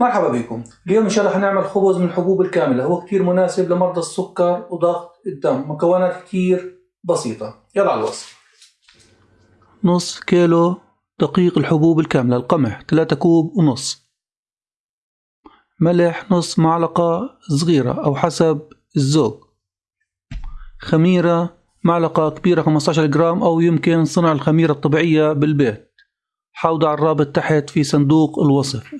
مرحبا بكم. اليوم إن شاء الله حنعمل خبز من الحبوب الكاملة. هو كتير مناسب لمرضى السكر وضغط الدم. مكونات كتير بسيطة. يلا على الوصف. نص كيلو دقيق الحبوب الكاملة القمح 3 كوب ونص. ملح نص معلقة صغيرة أو حسب الذوق. خميرة معلقة كبيرة 15 جرام أو يمكن صنع الخميرة الطبيعية بالبيت. حوضع الرابط تحت في صندوق الوصف.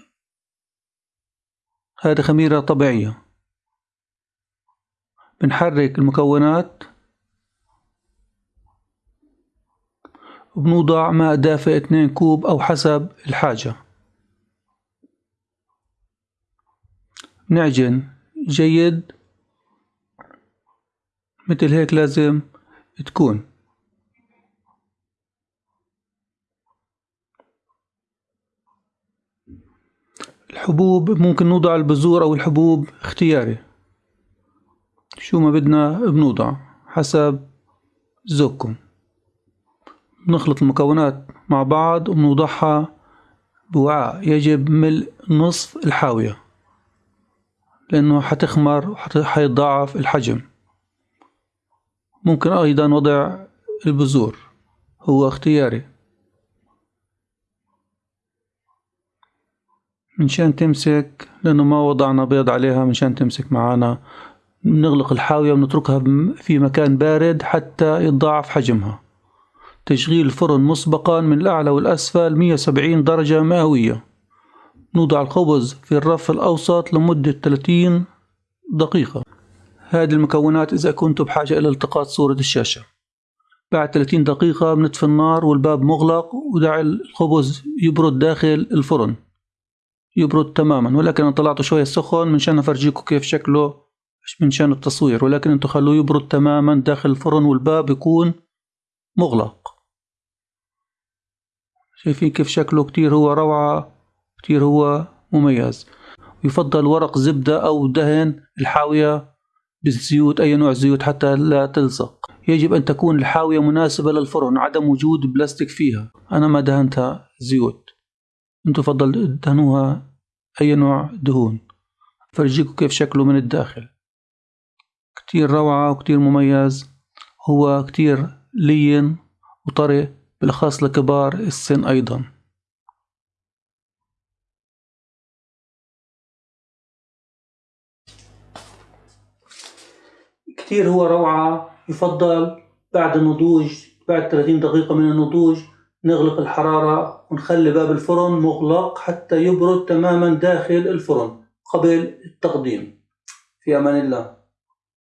هذه خميرة طبيعية. بنحرك المكونات. وبنوضع ماء دافئ 2 كوب أو حسب الحاجة. بنعجن. جيد. مثل هيك لازم تكون. الحبوب ممكن نوضع البذور أو الحبوب اختياري. شو ما بدنا بنوضع حسب ذوقكم. نخلط المكونات مع بعض وبنوضعها بوعاء. يجب ملء نصف الحاوية لأنه حتخمر وحيتضاعف الحجم. ممكن أيضا وضع البذور هو اختياري. منشان تمسك لأنه ما وضعنا بيض عليها منشان تمسك معانا. بنغلق الحاوية ونتركها في مكان بارد حتى يتضاعف حجمها. تشغيل الفرن مسبقا من الأعلى والأسفل 170 درجة مئوية. نوضع الخبز في الرف الأوسط لمدة 30 دقيقة. هذه المكونات إذا كنت بحاجة إلى التقاط صورة الشاشة. بعد 30 دقيقة بنطفي النار والباب مغلق ودع الخبز يبرد داخل الفرن. يبرد تماما. ولكن أنا طلعته شوية سخن منشان افرجيكم كيف شكله مش منشان التصوير. ولكن انتو خلوه يبرد تماما داخل الفرن والباب يكون مغلق. شايفين كيف شكله؟ كتير هو روعة كتير هو مميز. يفضل ورق زبدة أو دهن الحاوية بالزيوت أي نوع زيوت حتى لا تلصق. يجب أن تكون الحاوية مناسبة للفرن عدم وجود بلاستيك فيها. أنا ما دهنتها زيوت. انتو فضل دهنوها أي نوع دهون فرجيكم كيف شكله من الداخل. كتير روعة وكتير مميز هو كتير لين وطري بالأخص لكبار السن أيضا. كتير هو روعة يفضل بعد النضوج بعد 30 دقيقة من النضوج نغلق الحرارة ونخلي باب الفرن مغلق حتى يبرد تماما داخل الفرن قبل التقديم. في أمان الله.